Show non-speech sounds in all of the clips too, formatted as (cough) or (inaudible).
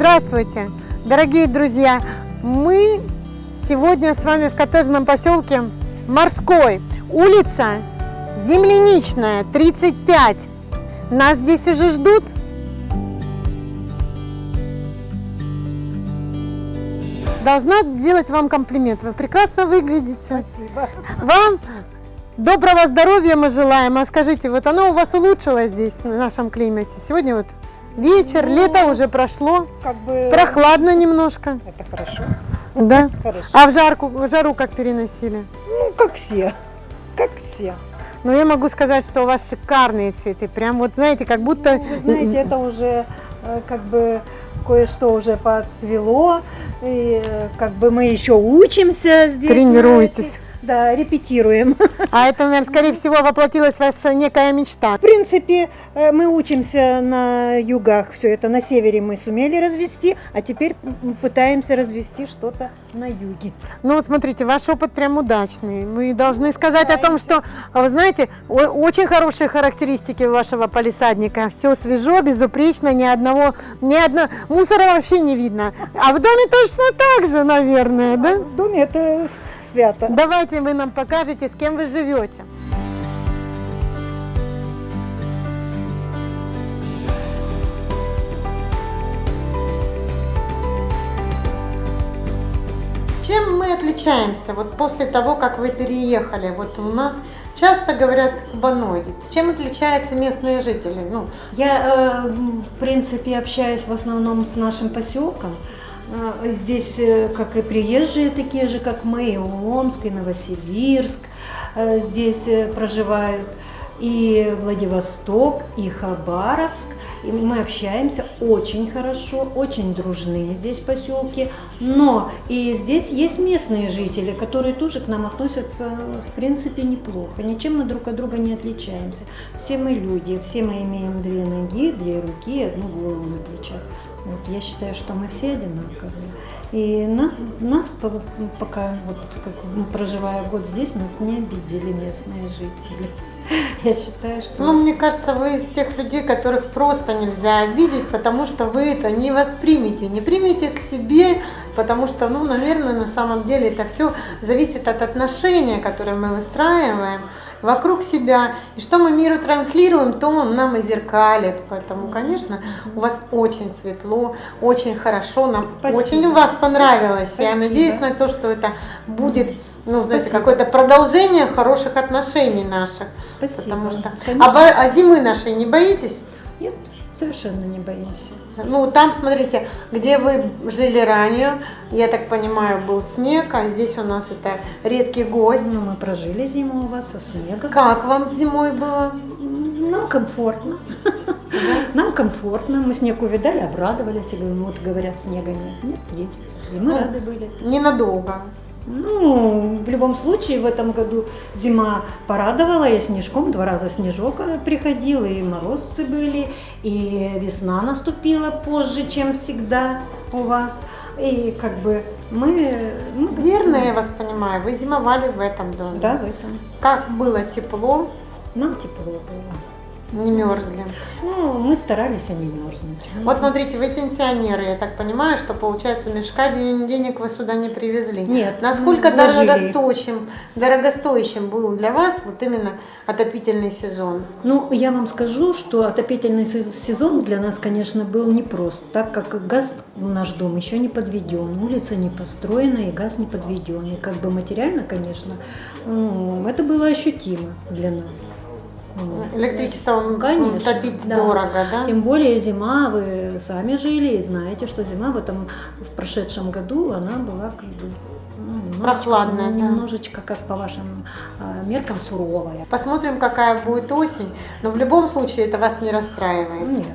Здравствуйте, дорогие друзья! Мы сегодня с вами в коттеджном поселке Морской, улица Земляничная, 35. Нас здесь уже ждут. Должна делать вам комплимент. Вы прекрасно выглядите. Спасибо. Вам доброго здоровья мы желаем. А скажите, вот оно у вас улучшилось здесь, в нашем климате? Сегодня вот вечер, Ну, лето уже прошло, Как бы... прохладно немножко. Это хорошо. Да? Хорошо. А в, жарку, в жару как переносили? Ну, как все. Как все. Но я могу сказать, что у вас шикарные цветы. Прям вот, знаете, как будто... Ну, вы знаете, это уже э, как бы кое-что уже подцвело. И э, как бы мы еще учимся здесь. Тренируетесь. знаете. Да, репетируем. А это, наверное, скорее всего, воплотилась ваша некая мечта. В принципе, э, мы учимся на югах. Все это на севере мы сумели развести, а теперь пытаемся развести что-то на юге. Ну вот смотрите, ваш опыт прям удачный. Мы должны сказать о том, что, а вы знаете, очень хорошие характеристики вашего полисадника. Все свежо, безупречно, ни одного, ни одного мусора вообще не видно. А в доме точно так же, наверное, да? В доме это свято. Давайте вы нам покажете, с кем вы живете. Чем мы отличаемся вот после того, как вы переехали? Вот у нас часто говорят кубаноиды. Чем отличаются местные жители? Ну, Я, э, в принципе, общаюсь в основном с нашим поселком. Э, Здесь, э, как и приезжие, такие же, как мы, и Омск, и Новосибирск э, здесь э, проживают, и Владивосток, и Хабаровск. И мы общаемся очень хорошо, очень дружные здесь поселки. Но и здесь есть местные жители, которые тоже к нам относятся, в принципе, неплохо. Ничем мы друг от друга не отличаемся. Все мы люди, все мы имеем две ноги, две руки, одну голову на плечах. Вот, я считаю, что мы все одинаковые. И на- нас по- пока, вот, как, проживая год здесь, нас не обидели местные жители. (laughs) Я считаю, что... ну, мне кажется, вы из тех людей, которых просто нельзя обидеть, потому что вы это не воспримете, не примете к себе, потому что, ну, наверное, на самом деле это все зависит от отношения, которые мы выстраиваем вокруг себя. И что мы миру транслируем, то он нам и зеркалит. Поэтому, конечно, у вас очень светло, очень хорошо. Нам Спасибо. очень у вас понравилось. Я Спасибо. надеюсь на то, что это будет, ну, знаете, какое-то продолжение хороших отношений наших. Спасибо. Потому что... Конечно. А, а зимы нашей не боитесь? Нет, совершенно не боимся. Ну, там, смотрите, где вы жили ранее, я так понимаю, был снег, а здесь у нас это редкий гость. Ну, мы прожили зиму у вас со снегом. Как вам зимой было? Нам комфортно. Нам комфортно. Мы снег увидали, обрадовались. И говорим, вот говорят, снега нет. Нет, есть. И мы Ну. рады были. Ненадолго. Ну, в любом случае, в этом году зима порадовала, и снежком два раза снежок э, приходил, и морозцы были, и весна наступила позже, чем всегда у вас. И как бы мы... мы Верно, я вас понимаю, вы зимовали в этом доме. Да, в этом. Как было тепло, Нам тепло было. Не мерзли. Ну, мы старались, а не мерзнуть. Вот смотрите, вы пенсионеры, я так понимаю, что получается мешка ден- денег вы сюда не привезли. Нет, Насколько дорогостоящим, дорогостоящим был для вас вот именно отопительный сезон? Ну, я вам скажу, что отопительный се- сезон для нас, конечно, был непрост, так как газ в наш дом еще не подведен, улица не построена и газ не подведен. И как бы материально, конечно, ну, это было ощутимо для нас. Электричество Конечно, топить да. дорого, да? Тем более зима, вы сами жили и знаете, что зима в этом в прошедшем году она была как бы ну, немножечко- Прохладная, да. немножечко, как по вашим а, меркам, суровая. Посмотрим, какая будет осень, но в любом случае это вас не расстраивает. Нет.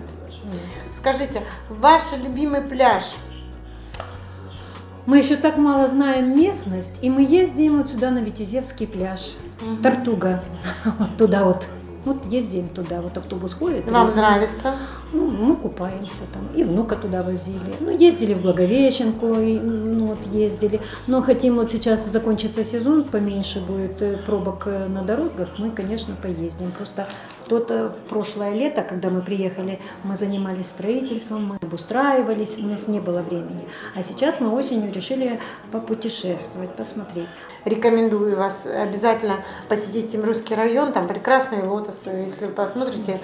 Скажите, ваш любимый пляж? Мы еще так мало знаем местность, и мы ездим вот сюда на Витязевский пляж, Тартуга, (laughs) вот туда вот. Вот ездим туда, вот автобус ходит. Вам ездим. нравится? Ну, мы купаемся там, и внука туда возили. Ну, ездили в Благовещенку, и, ну, вот ездили. Но хотим вот сейчас закончится сезон, поменьше будет э, пробок э, на дорогах, мы, конечно, поездим. Просто Тот э, прошлое лето, когда мы приехали, мы занимались строительством, мы обустраивались, у нас не было времени. А сейчас мы осенью решили попутешествовать, посмотреть. Рекомендую вас обязательно посетить Тимрусский район, там прекрасные лотосы. Если вы посмотрите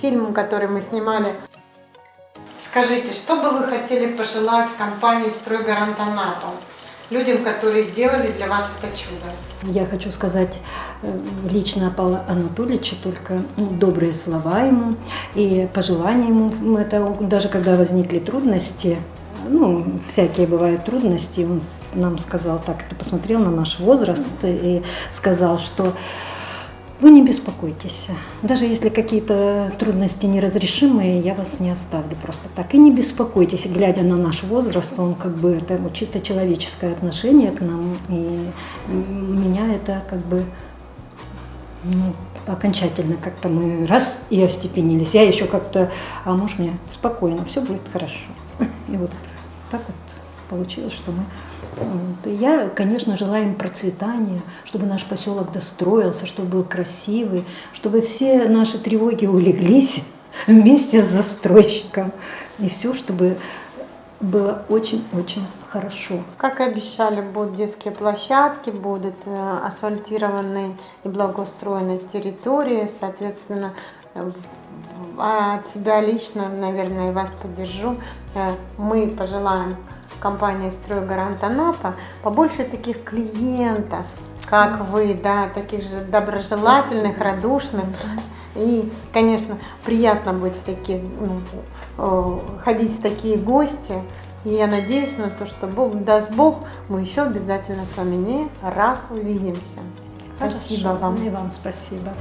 фильм, который мы снимали. Скажите, что бы вы хотели пожелать компании «Стройгарант Анапа»? Людям, которые сделали для вас это чудо. Я хочу сказать э, лично о Павле Анатольевиче только добрые слова ему и пожелания ему. Это даже когда возникли трудности, ну, всякие бывают трудности, он нам сказал так, это посмотрел на наш возраст и сказал, что вы не беспокойтесь. Даже если какие-то трудности неразрешимые, я вас не оставлю просто так. И не беспокойтесь, глядя на наш возраст, он как бы это вот чисто человеческое отношение к нам. И меня это как бы ну, окончательно как-то мы раз и остепенились. Я еще как-то, а муж мне спокойно, все будет хорошо. И вот так вот получилось, что мы я, конечно, желаю им процветания, чтобы наш поселок достроился, чтобы был красивый, чтобы все наши тревоги улеглись (laughs) вместе с застройщиком. И все, чтобы было очень-очень хорошо. Как и обещали, будут детские площадки, будут э, асфальтированные и благоустроенные территории, соответственно, от себя лично, наверное, вас поддержу. Э, мы пожелаем компания «Стройгарант Анапа» побольше таких клиентов, как вы, да, таких же доброжелательных, радушных. И, конечно, приятно быть в такие, ну, ходить в такие гости. И я надеюсь на то, что Бог, даст Бог, мы еще обязательно с вами не раз увидимся. Хорошо. Спасибо вам. И вам спасибо.